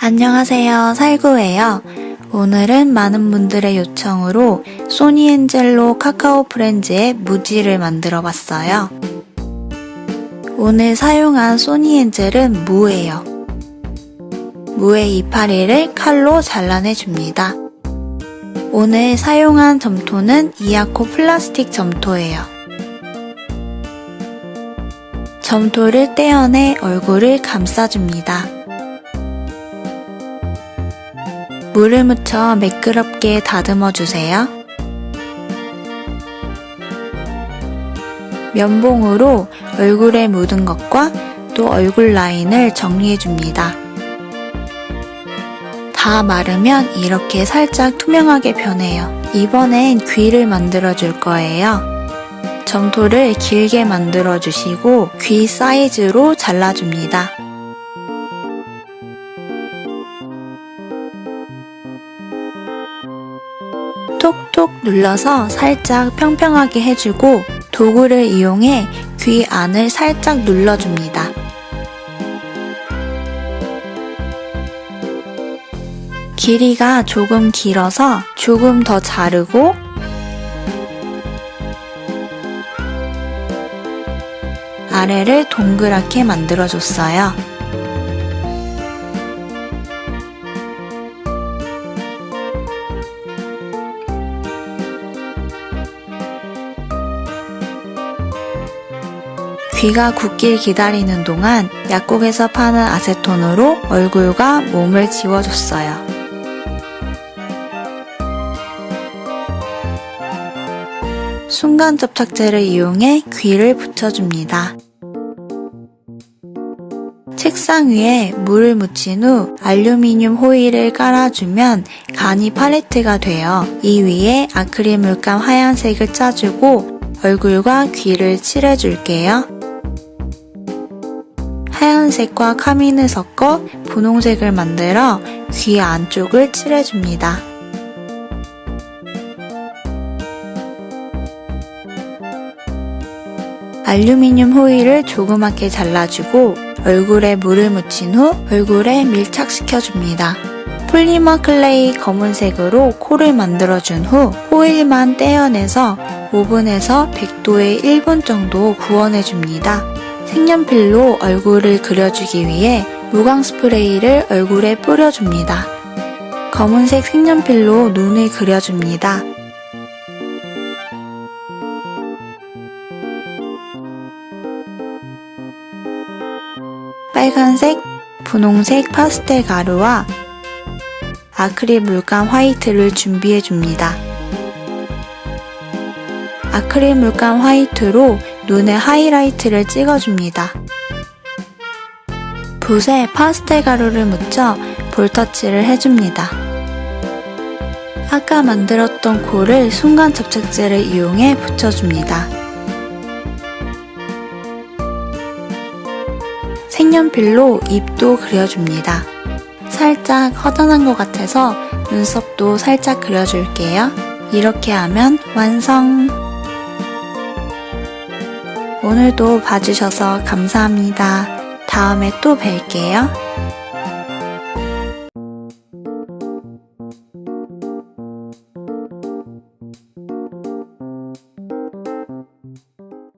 안녕하세요. 살구예요. 오늘은 많은 분들의 요청으로 소니엔젤로 카카오 프렌즈의 무지를 만들어 봤어요. 오늘 사용한 소니엔젤은 무예요. 무의 이파리를 칼로 잘라내 줍니다. 오늘 사용한 점토는 이아코 플라스틱 점토예요. 점토를 떼어내 얼굴을 감싸줍니다. 물을 묻혀 매끄럽게 다듬어 주세요. 면봉으로 얼굴에 묻은 것과 또 얼굴 라인을 정리해 줍니다. 다 마르면 이렇게 살짝 투명하게 변해요. 이번엔 귀를 만들어 줄 거예요. 점토를 길게 만들어 주시고 귀 사이즈로 잘라줍니다. 톡톡 눌러서 살짝 평평하게 해주고 도구를 이용해 귀 안을 살짝 눌러줍니다. 길이가 조금 길어서 조금 더 자르고 아래를 동그랗게 만들어줬어요. 귀가 굳길 기다리는 동안 약국에서 파는 아세톤으로 얼굴과 몸을 지워줬어요. 순간 접착제를 이용해 귀를 붙여줍니다. 책상 위에 물을 묻힌 후 알루미늄 호일을 깔아주면 간이 팔레트가 되어 이 위에 아크릴 물감 하얀색을 짜주고 얼굴과 귀를 칠해줄게요. 하얀색과 카민을 섞어 분홍색을 만들어 귀 안쪽을 칠해줍니다. 알루미늄 호일을 조그맣게 잘라주고 얼굴에 물을 묻힌 후 얼굴에 밀착시켜줍니다. 폴리머 클레이 검은색으로 코를 만들어준 후 호일만 떼어내서 오븐에서 100도에 1분 정도 구워내줍니다. 색연필로 얼굴을 그려주기 위해 무광 스프레이를 얼굴에 뿌려줍니다. 검은색 색연필로 눈을 그려줍니다. 빨간색, 분홍색 파스텔 가루와 아크릴 물감 화이트를 준비해 줍니다. 아크릴 물감 화이트로 눈에 하이라이트를 찍어줍니다. 붓에 파스텔 가루를 묻혀 볼터치를 해줍니다. 아까 만들었던 코를 순간 접착제를 이용해 붙여줍니다. 색연필로 입도 그려줍니다. 살짝 허전한 것 같아서 눈썹도 살짝 그려줄게요. 이렇게 하면 완성! 오늘도 봐주셔서 감사합니다. 다음에 또 뵐게요.